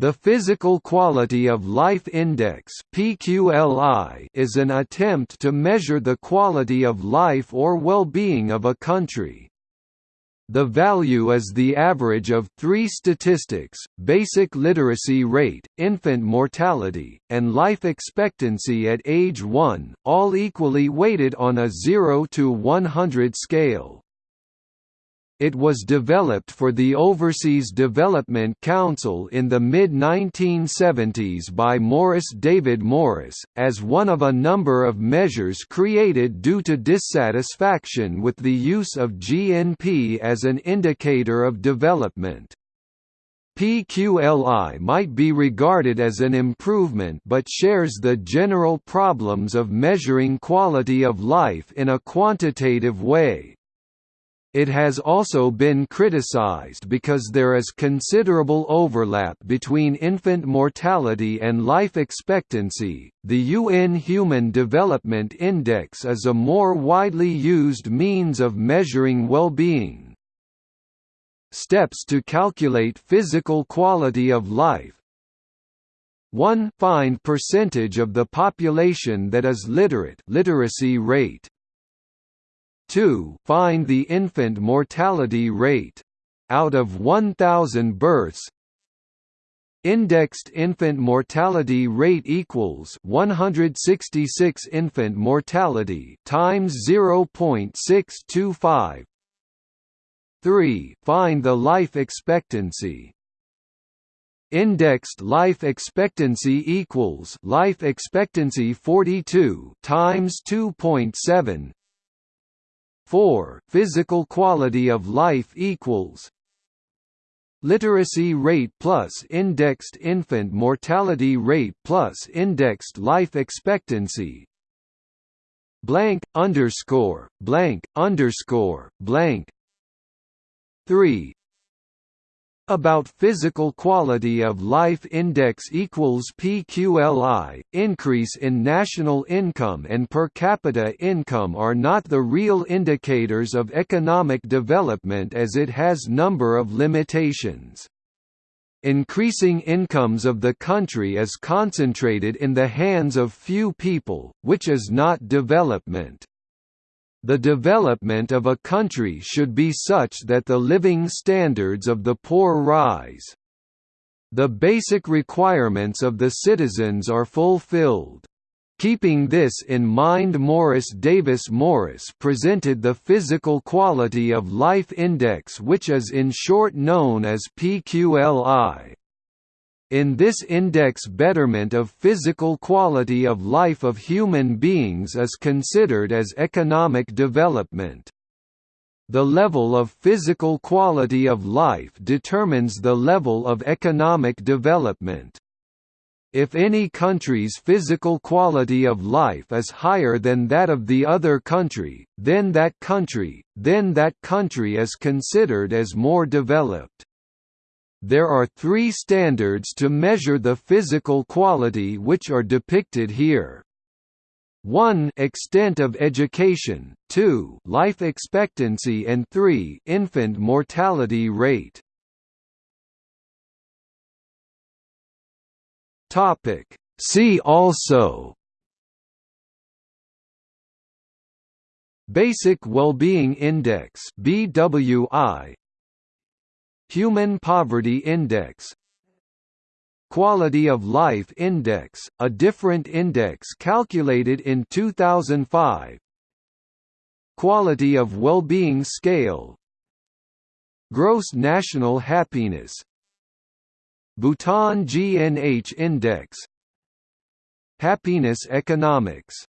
The Physical Quality of Life Index is an attempt to measure the quality of life or well-being of a country. The value is the average of three statistics, basic literacy rate, infant mortality, and life expectancy at age 1, all equally weighted on a 0 to 100 scale. It was developed for the Overseas Development Council in the mid-1970s by Morris David Morris, as one of a number of measures created due to dissatisfaction with the use of GNP as an indicator of development. PQLI might be regarded as an improvement but shares the general problems of measuring quality of life in a quantitative way. It has also been criticized because there is considerable overlap between infant mortality and life expectancy. The UN Human Development Index is a more widely used means of measuring well-being. Steps to calculate physical quality of life 1. Find percentage of the population that is literate literacy rate. 2. Find the infant mortality rate. Out of 1,000 births, Indexed infant mortality rate equals 166 infant mortality times 0.625. 3. Find the life expectancy. Indexed life expectancy equals life expectancy 42 times 2.7 4. Physical quality of life equals Literacy rate plus indexed infant mortality rate plus indexed life expectancy blank underscore blank underscore blank 3 about physical quality of life index equals PQLI. Increase in national income and per capita income are not the real indicators of economic development as it has number of limitations. Increasing incomes of the country is concentrated in the hands of few people, which is not development. The development of a country should be such that the living standards of the poor rise. The basic requirements of the citizens are fulfilled. Keeping this in mind Morris David Morris presented the Physical Quality of Life Index which is in short known as PQLI. In this index betterment of physical quality of life of human beings is considered as economic development. The level of physical quality of life determines the level of economic development. If any country's physical quality of life is higher than that of the other country, then that country, then that country is considered as more developed. There are three standards to measure the physical quality which are depicted here. 1 extent of education, 2 life expectancy. And 3 infant mortality rate. Topic. See also. Basic Wellbeing Index BWI Human Poverty Index. Quality of Life Index, a different index calculated in 2005 Quality of Well-Being Scale. Gross National Happiness. Bhutan GNH Index. Happiness Economics